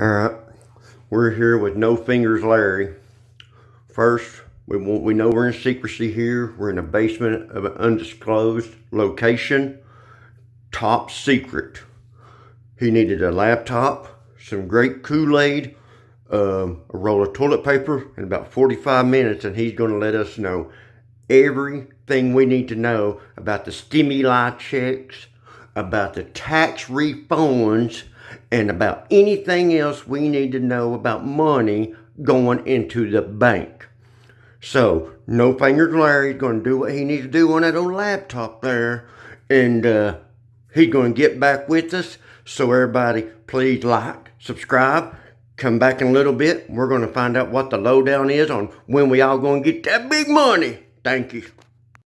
All right, we're here with No Fingers Larry. First, we we know we're in secrecy here. We're in the basement of an undisclosed location. Top secret. He needed a laptop, some great Kool-Aid, um, a roll of toilet paper, in about 45 minutes, and he's going to let us know everything we need to know about the stimuli checks, about the tax refunds, and about anything else we need to know about money going into the bank. So, No Fingers Larry's going to do what he needs to do on that old laptop there, and uh, he's going to get back with us. So, everybody, please like, subscribe, come back in a little bit. We're going to find out what the lowdown is on when we all going to get that big money. Thank you.